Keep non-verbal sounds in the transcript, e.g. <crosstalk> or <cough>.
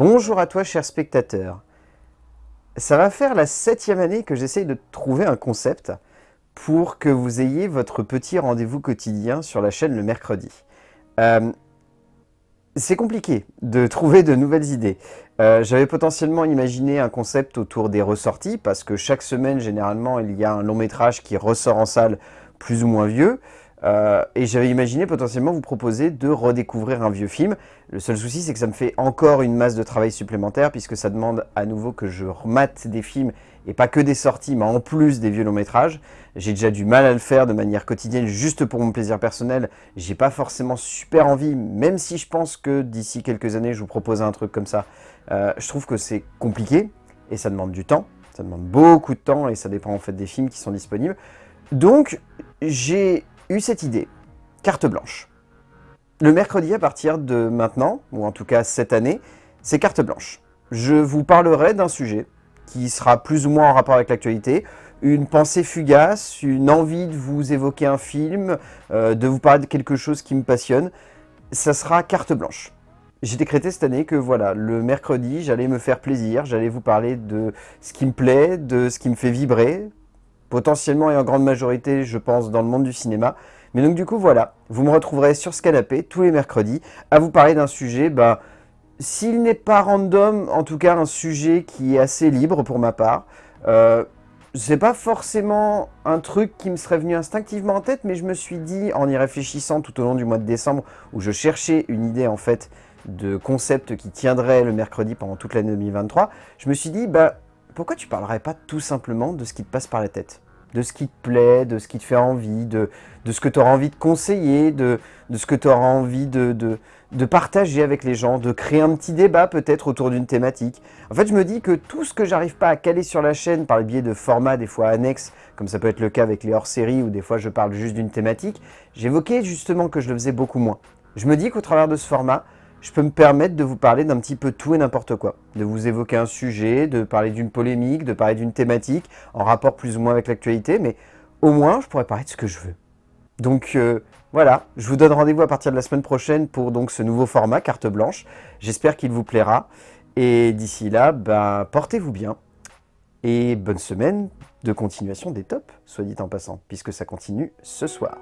Bonjour à toi, cher spectateur. Ça va faire la septième année que j'essaye de trouver un concept pour que vous ayez votre petit rendez-vous quotidien sur la chaîne le mercredi. Euh, c'est compliqué de <laughs> trouver de nouvelles idées. Euh, j'avais potentiellement imaginé un concept autour des ressorties, parce que chaque semaine, généralement, il y a un long métrage qui ressort en salle plus ou moins vieux. Euh, et j'avais imaginé potentiellement vous proposer de redécouvrir un vieux film. Le seul souci, c'est que ça me fait encore une masse de travail supplémentaire, puisque ça demande à nouveau que je remate des films, et pas que des sorties, mais en plus des vieux longs métrages. J'ai déjà du mal à le faire de manière quotidienne, juste pour mon plaisir personnel. J'ai pas forcément super envie, même si je pense que d'ici quelques années, je vous propose un truc comme ça. Euh, je trouve que c'est compliqué, et ça demande du temps. Ça demande beaucoup de temps, et ça dépend en fait des films qui sont disponibles. Donc, j'ai eu cette idée, carte blanche. Le mercredi à partir de maintenant, ou en tout cas cette année, c'est carte blanche. Je vous parlerai d'un sujet qui sera plus ou moins en rapport avec l'actualité, une pensée fugace, une envie de vous évoquer un film, euh, de vous parler de quelque chose qui me passionne, ça sera carte blanche. J'ai décrété cette année que voilà, le mercredi, j'allais me faire plaisir, j'allais vous parler de ce qui me plaît, de ce qui me fait vibrer, potentiellement et en grande majorité, je pense, dans le monde du cinéma. Mais donc du coup, voilà, vous me retrouverez sur ce canapé tous les mercredis à vous parler d'un sujet, bah, s'il n'est pas random, en tout cas un sujet qui est assez libre pour ma part. Euh, c'est pas forcément un truc qui me serait venu instinctivement en tête, mais je me suis dit, en y réfléchissant tout au long du mois de décembre, où je cherchais une idée en fait de concept qui tiendrait le mercredi pendant toute l'année 2023, je me suis dit, bah, pourquoi tu parlerais pas tout simplement de ce qui te passe par la tête? De ce qui te plaît, de ce qui te fait envie, de, ce que tu auras envie de conseiller, de, ce que tu auras envie de, partager avec les gens, de créer un petit débat peut-être autour d'une thématique. En fait, je me dis que tout ce que j'arrive pas à caler sur la chaîne par le biais de formats des fois annexes, comme ça peut être le cas avec les hors-séries où des fois je parle juste d'une thématique, j'évoquais justement que je le faisais beaucoup moins. Je me dis qu'au travers de ce format, je peux me permettre de vous parler d'un petit peu tout et n'importe quoi. De vous évoquer un sujet, de parler d'une polémique, de parler d'une thématique, en rapport plus ou moins avec l'actualité, mais au moins, je pourrais parler de ce que je veux. Donc euh, voilà, je vous donne rendez-vous à partir de la semaine prochaine pour ce nouveau format, carte blanche. J'espère qu'il vous plaira. Et d'ici là, bah, portez-vous bien. Et bonne semaine de continuation des tops, soit dit en passant, puisque ça continue ce soir.